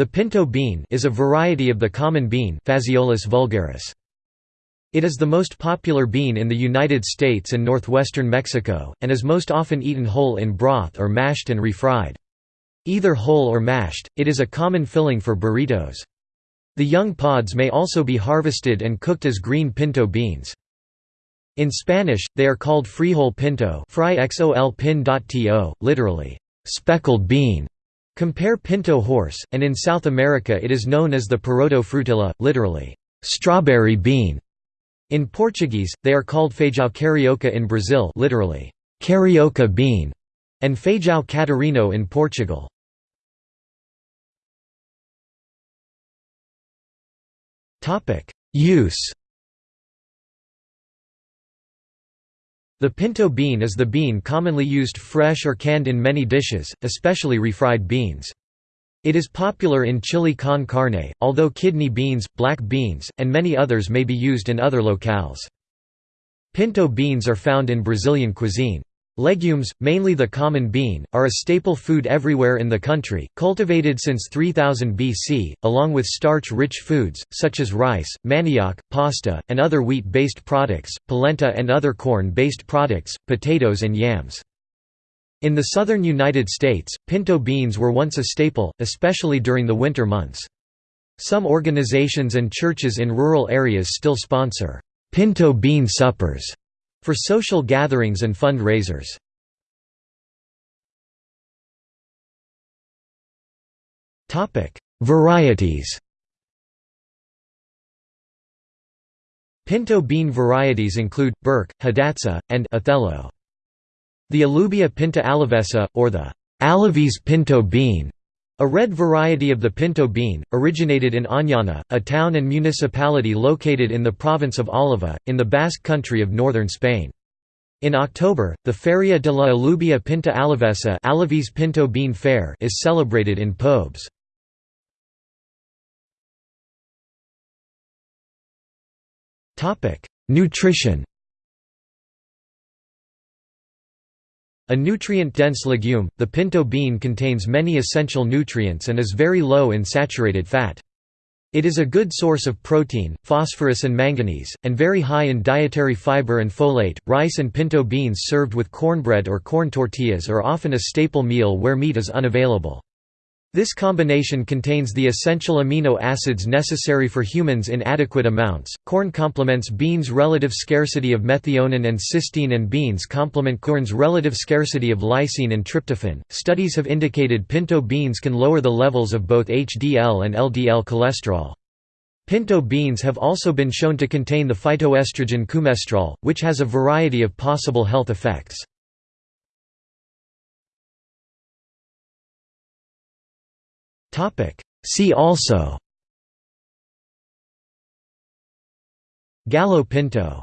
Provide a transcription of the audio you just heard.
The pinto bean is a variety of the common bean Phaseolus vulgaris. It is the most popular bean in the United States and northwestern Mexico, and is most often eaten whole in broth or mashed and refried. Either whole or mashed, it is a common filling for burritos. The young pods may also be harvested and cooked as green pinto beans. In Spanish, they are called frijol pinto literally, speckled bean. Compare pinto horse, and in South America it is known as the poroto frutilla, literally, strawberry bean. In Portuguese, they are called feijão carioca in Brazil literally, carioca bean, and feijão catarino in Portugal. Use The pinto bean is the bean commonly used fresh or canned in many dishes, especially refried beans. It is popular in chili con carne, although kidney beans, black beans, and many others may be used in other locales. Pinto beans are found in Brazilian cuisine. Legumes, mainly the common bean, are a staple food everywhere in the country, cultivated since 3000 BC, along with starch-rich foods, such as rice, manioc, pasta, and other wheat-based products, polenta and other corn-based products, potatoes and yams. In the southern United States, pinto beans were once a staple, especially during the winter months. Some organizations and churches in rural areas still sponsor pinto bean suppers for social gatherings and fund-raisers. Varieties Pinto bean varieties include, Burke, Hidatsa, and Othello. The Alubia pinta alavesa, or the Alaves pinto bean, a red variety of the pinto bean, originated in Añana, a town and municipality located in the province of Álava, in the Basque country of northern Spain. In October, the Feria de la Alubia Pinta Alavesa Alaves Pinto Bean Fair is celebrated in Pobes. Nutrition A nutrient-dense legume, the pinto bean contains many essential nutrients and is very low in saturated fat. It is a good source of protein, phosphorus and manganese, and very high in dietary fiber and folate. Rice and pinto beans served with cornbread or corn tortillas are often a staple meal where meat is unavailable. This combination contains the essential amino acids necessary for humans in adequate amounts. Corn complements beans' relative scarcity of methionine and cysteine, and beans complement corn's relative scarcity of lysine and tryptophan. Studies have indicated pinto beans can lower the levels of both HDL and LDL cholesterol. Pinto beans have also been shown to contain the phytoestrogen coumestrol, which has a variety of possible health effects. See also. Gallo pinto